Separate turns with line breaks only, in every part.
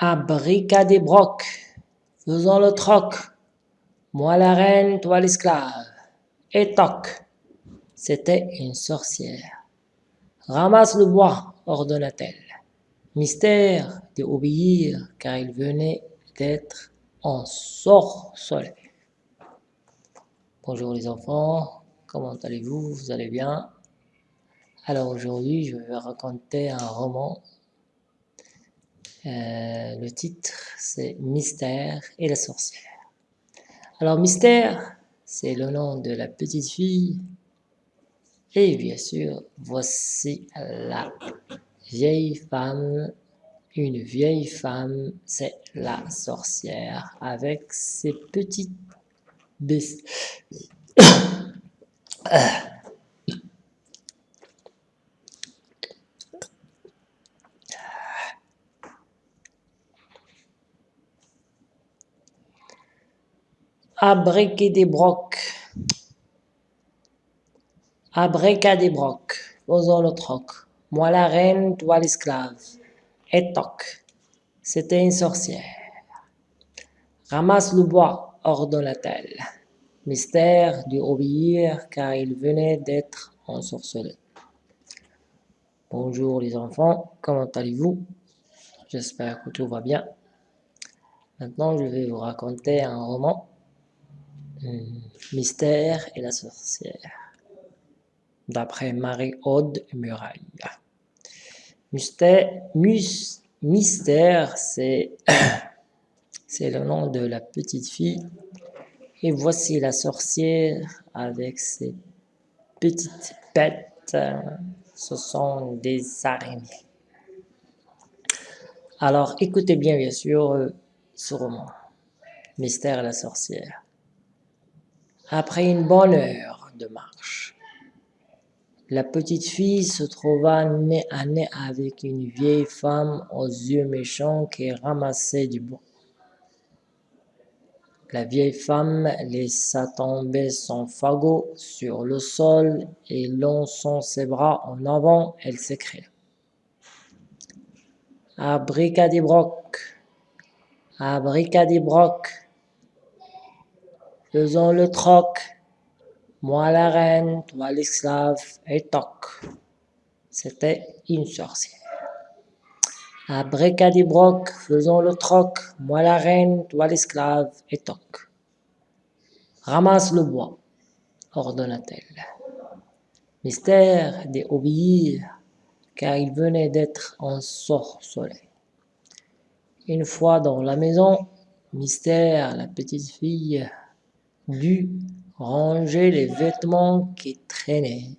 À brocs, faisons le troc. Moi la reine, toi l'esclave. Et toc. C'était une sorcière. Ramasse le bois, ordonna-t-elle. Mystère d'obéir, car il venait d'être en soleil. Bonjour les enfants, comment allez-vous? Vous allez bien? Alors aujourd'hui, je vais raconter un roman. Euh, le titre, c'est Mystère et la sorcière. Alors Mystère, c'est le nom de la petite fille. Et bien sûr, voici la vieille femme. Une vieille femme, c'est la sorcière avec ses petites faisons le troc. Moi la reine, toi l'esclave. Et toc. C'était une sorcière. Ramasse le bois, ordonna-t-elle. Mystère dut obéir car il venait d'être ensorcelé. Bonjour les enfants, comment allez-vous? J'espère que tout va bien. Maintenant, je vais vous raconter un roman Mystère et la sorcière, d'après Marie-Aude Muraille. Mystère, mystère c'est le nom de la petite fille. Et voici la sorcière avec ses petites bêtes. Ce sont des araignées. Alors, écoutez bien, bien sûr, ce roman. Mystère et la sorcière. Après une bonne heure de marche, la petite fille se trouva nez à nez avec une vieille femme aux yeux méchants qui ramassait du bois. La vieille femme laissa tomber son fagot sur le sol et lançant ses bras en avant, elle s'écria. Abricadibroc, abricadibroc, Faisons le troc. Moi la reine, toi l'esclave, et toc. C'était une sorcière. À Bricadibroc, faisons le troc. Moi la reine, toi l'esclave, et toc. Ramasse le bois, ordonna-t-elle. Mystère d'obéir, car il venait d'être soleil. Une fois dans la maison, Mystère, la petite fille, dut ranger les vêtements qui traînaient.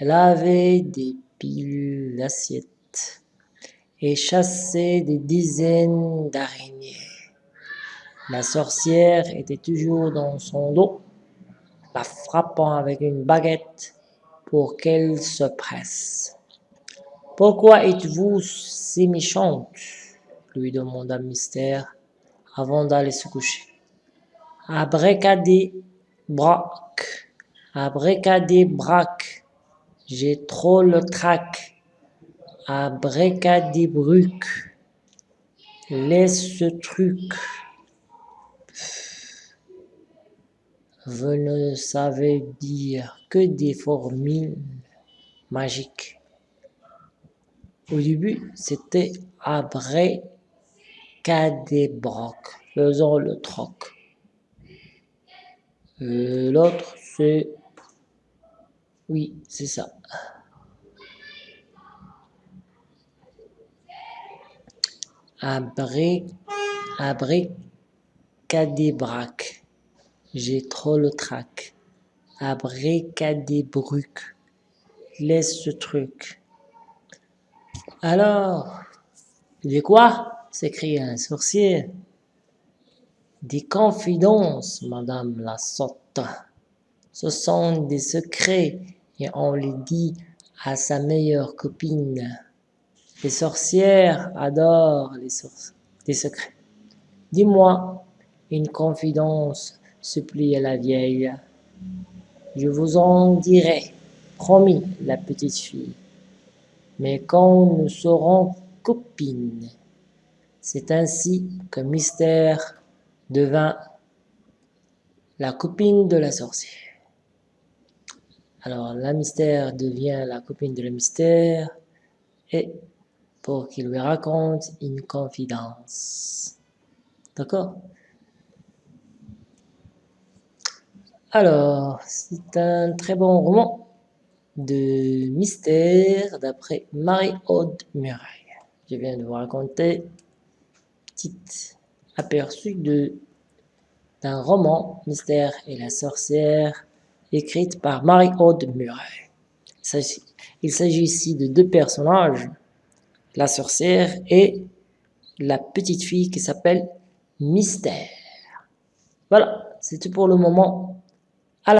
Avait des pilules d'assiettes et chassait des dizaines d'araignées. La sorcière était toujours dans son dos, la frappant avec une baguette pour qu'elle se presse. « Pourquoi êtes-vous si méchante ?» lui demanda Mystère avant d'aller se coucher des braques, j'ai trop le trac. bruc, laisse ce truc. Vous ne savez dire que des formules magiques. Au début, c'était brocs, faisant le troc. Euh, l'autre, c'est... Oui, c'est ça. Abré... Abricadébrac. J'ai trop le trac. Abricadébruc. Laisse ce truc. Alors, dis quoi? s'écria un sorcier. Des confidences, madame la sotte. Ce sont des secrets et on les dit à sa meilleure copine. Les sorcières adorent les, secrets. Dis-moi une confidence, supplia la vieille. Je vous en dirai, promis la petite fille. Mais quand nous serons copines, C'est ainsi que Mystère devint la copine de la sorcière. Alors, la Mystère devient la copine de la Mystère et pour qu'il lui raconte une confidence. D'accord? Alors, c'est un très bon roman de mystère d'après Marie-Aude Muraille. Je viens de vous raconter un petit aperçu d'un roman Mystère et la sorcière écrite par Marie-Aude Muraille. Il s'agit ici de deux personnages, la sorcière et la petite fille qui s'appelle Mystère. Voilà, c'est tout pour le moment.